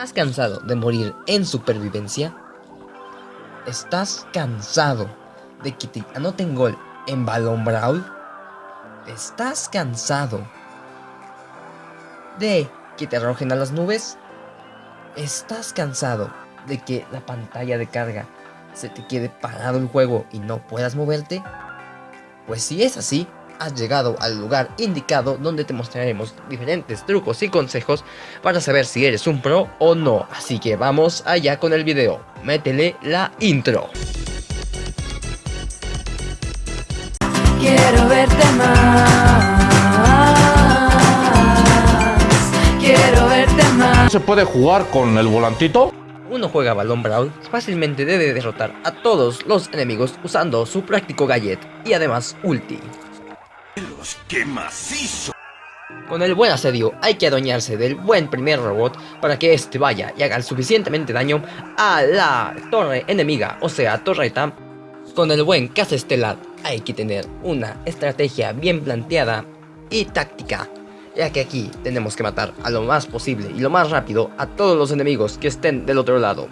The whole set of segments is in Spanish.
¿Estás cansado de morir en supervivencia? ¿Estás cansado de que te anoten gol en Balón Brawl? ¿Estás cansado de que te arrojen a las nubes? ¿Estás cansado de que la pantalla de carga se te quede parado el juego y no puedas moverte? Pues si es así, has llegado al lugar indicado donde te mostraremos diferentes trucos y consejos para saber si eres un pro o no. Así que vamos allá con el video. Métele la intro. Quiero verte más. Quiero verte más. ¿Se puede jugar con el volantito? Uno juega Balón Brawl, fácilmente debe derrotar a todos los enemigos usando su práctico gadget y además ulti. ¡Qué macizo! Con el buen asedio hay que adueñarse del buen primer robot para que este vaya y haga suficientemente daño a la torre enemiga, o sea, torreta. Con el buen caza estelar hay que tener una estrategia bien planteada y táctica, ya que aquí tenemos que matar a lo más posible y lo más rápido a todos los enemigos que estén del otro lado.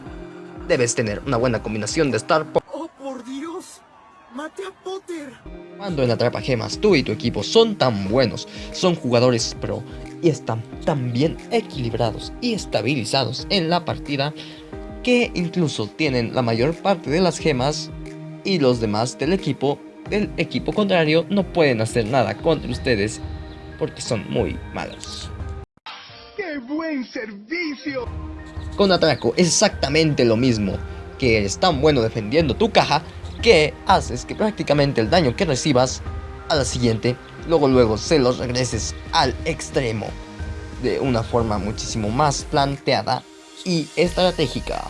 Debes tener una buena combinación de Star ¡Oh, ¡Mate a Potter! Cuando en Atrapa Gemas tú y tu equipo son tan buenos, son jugadores pro y están tan bien equilibrados y estabilizados en la partida que incluso tienen la mayor parte de las gemas y los demás del equipo del equipo contrario no pueden hacer nada contra ustedes porque son muy malos. ¡Qué buen servicio! Con Atraco es exactamente lo mismo, que eres tan bueno defendiendo tu caja que haces que prácticamente el daño que recibas a la siguiente, luego luego se los regreses al extremo de una forma muchísimo más planteada y estratégica.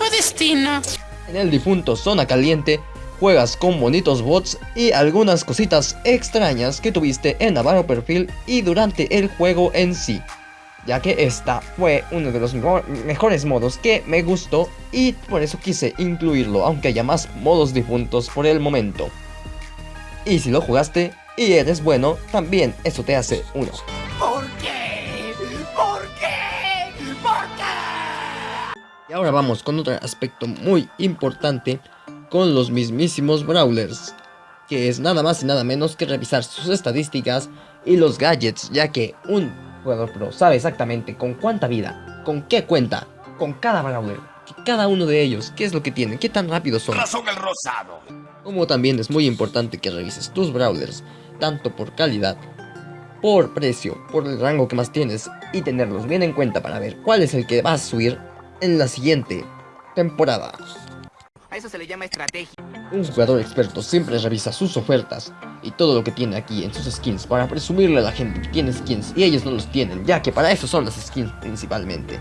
o destino. En el difunto Zona Caliente juegas con bonitos bots y algunas cositas extrañas que tuviste en Navarro Perfil y durante el juego en sí ya que esta fue uno de los mejores modos que me gustó y por eso quise incluirlo, aunque haya más modos difuntos por el momento. Y si lo jugaste y eres bueno, también eso te hace uno. ¿Por qué? ¿Por qué? ¿Por qué? Y ahora vamos con otro aspecto muy importante con los mismísimos Brawlers, que es nada más y nada menos que revisar sus estadísticas y los gadgets, ya que un jugador pro sabe exactamente con cuánta vida, con qué cuenta, con cada brawler, cada uno de ellos, qué es lo que tienen, qué tan rápidos son. Razón el rosado. Como también es muy importante que revises tus brawlers, tanto por calidad, por precio, por el rango que más tienes y tenerlos bien en cuenta para ver cuál es el que vas a subir en la siguiente temporada. A eso se le llama estrategia. Un jugador experto siempre revisa sus ofertas y todo lo que tiene aquí en sus skins para presumirle a la gente que tiene skins y ellos no los tienen, ya que para eso son las skins principalmente.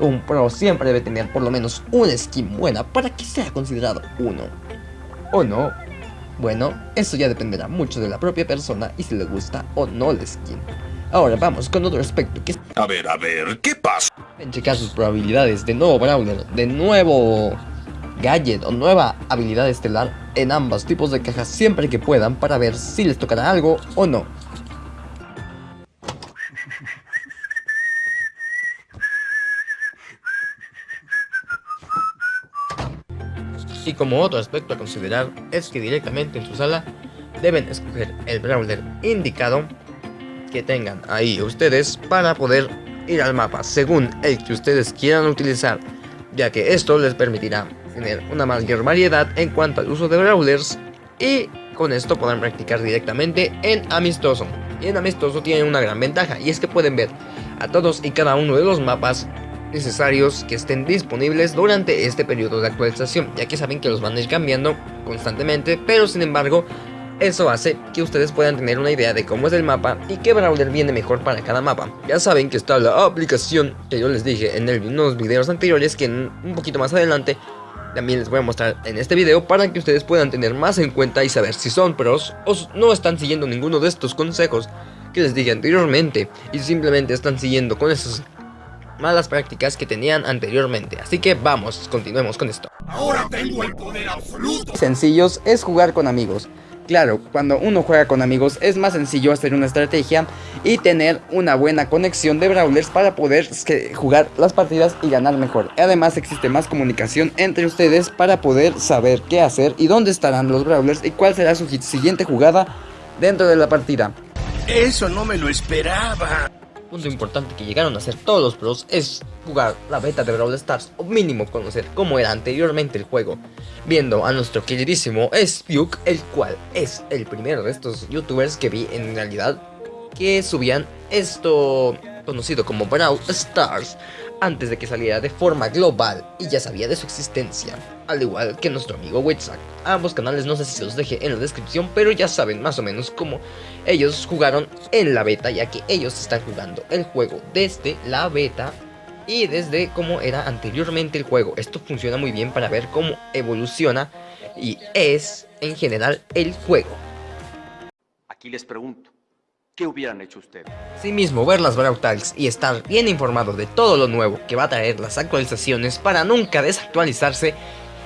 Un pro siempre debe tener por lo menos una skin buena para que sea considerado uno. ¿O no? Bueno, eso ya dependerá mucho de la propia persona y si le gusta o no la skin. Ahora vamos con otro aspecto que es... A ver, a ver, ¿qué pasa? En checar sus probabilidades de nuevo Brawler, de nuevo gadget o nueva habilidad estelar en ambos tipos de cajas siempre que puedan para ver si les tocará algo o no. Y como otro aspecto a considerar es que directamente en su sala deben escoger el brawler indicado que tengan ahí ustedes para poder ir al mapa según el que ustedes quieran utilizar ya que esto les permitirá tener una mayor variedad en cuanto al uso de brawlers y con esto podrán practicar directamente en amistoso. Y en amistoso tienen una gran ventaja y es que pueden ver a todos y cada uno de los mapas necesarios que estén disponibles durante este periodo de actualización, ya que saben que los van a ir cambiando constantemente, pero sin embargo eso hace que ustedes puedan tener una idea de cómo es el mapa y qué brawler viene mejor para cada mapa. Ya saben que está la aplicación que yo les dije en unos videos anteriores que un poquito más adelante también les voy a mostrar en este video para que ustedes puedan tener más en cuenta y saber si son pros o no están siguiendo ninguno de estos consejos que les dije anteriormente y simplemente están siguiendo con esas malas prácticas que tenían anteriormente. Así que vamos, continuemos con esto. Ahora tengo el poder absoluto. Sencillos es jugar con amigos, Claro, cuando uno juega con amigos es más sencillo hacer una estrategia y tener una buena conexión de brawlers para poder jugar las partidas y ganar mejor. Además existe más comunicación entre ustedes para poder saber qué hacer y dónde estarán los brawlers y cuál será su siguiente jugada dentro de la partida. Eso no me lo esperaba. Punto importante que llegaron a hacer todos los pros es jugar la beta de Brawl Stars o mínimo conocer cómo era anteriormente el juego. Viendo a nuestro queridísimo Spuke, el cual es el primero de estos youtubers que vi en realidad que subían esto conocido como Brawl Stars antes de que saliera de forma global y ya sabía de su existencia, al igual que nuestro amigo Witsack. Ambos canales no sé si los dejé en la descripción, pero ya saben más o menos cómo ellos jugaron en la beta, ya que ellos están jugando el juego desde la beta y desde cómo era anteriormente el juego. Esto funciona muy bien para ver cómo evoluciona y es en general el juego. Aquí les pregunto, ¿qué hubieran hecho ustedes? mismo ver las Brawl y estar bien informado de todo lo nuevo que va a traer las actualizaciones para nunca desactualizarse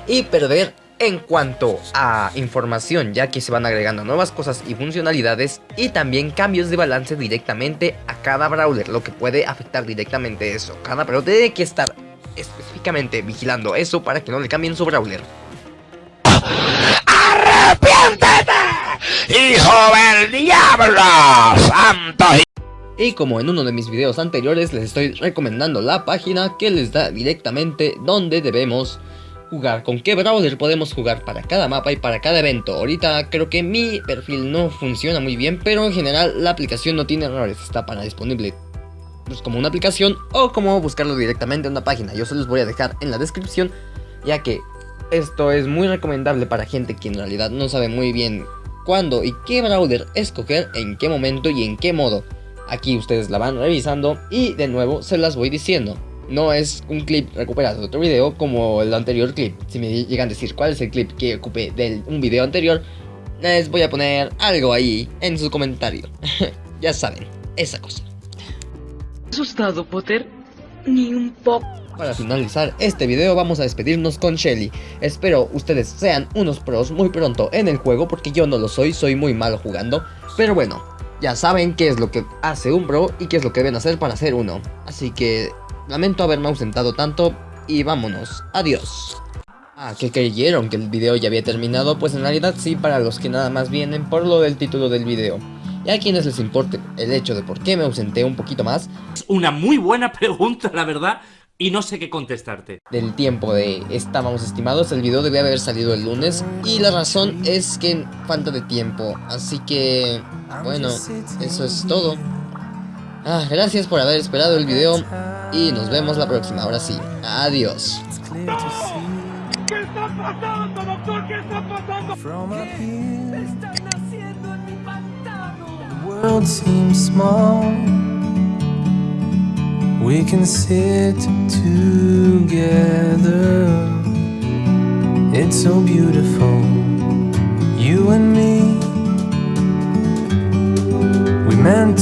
y perder en cuanto a información ya que se van agregando nuevas cosas y funcionalidades y también cambios de balance directamente a cada brawler lo que puede afectar directamente eso cada pero tiene que estar específicamente vigilando eso para que no le cambien su brawler Y como en uno de mis videos anteriores les estoy recomendando la página que les da directamente donde debemos jugar, con qué brawler podemos jugar para cada mapa y para cada evento. Ahorita creo que mi perfil no funciona muy bien, pero en general la aplicación no tiene errores, está para disponible pues, como una aplicación o como buscarlo directamente en una página. Yo se los voy a dejar en la descripción, ya que esto es muy recomendable para gente que en realidad no sabe muy bien cuándo y qué brawler escoger, en qué momento y en qué modo. Aquí ustedes la van revisando y de nuevo se las voy diciendo. No es un clip recuperado de otro video como el anterior clip. Si me llegan a decir cuál es el clip que ocupé de un video anterior, les voy a poner algo ahí en su comentario. ya saben, esa cosa. ¿Asustado, Potter? Ni un poco. Para finalizar este video vamos a despedirnos con Shelly. Espero ustedes sean unos pros muy pronto en el juego porque yo no lo soy, soy muy malo jugando. Pero bueno, ya saben qué es lo que hace un pro y qué es lo que deben hacer para ser uno. Así que lamento haberme ausentado tanto y vámonos, adiós. Ah, que creyeron que el video ya había terminado, pues en realidad sí para los que nada más vienen por lo del título del video. Y a quienes les importe el hecho de por qué me ausenté un poquito más. Es una muy buena pregunta, la verdad, y no sé qué contestarte. Del tiempo de estábamos estimados, el video debía haber salido el lunes y la razón es que falta de tiempo, así que bueno, eso es todo. Ah, gracias por haber esperado el video y nos vemos la próxima, ahora sí, adiós. ¿Qué está pasando, doctor? ¿Qué está pasando? Están haciendo en mi pantano. We can sit together. It's so beautiful You and me. We meant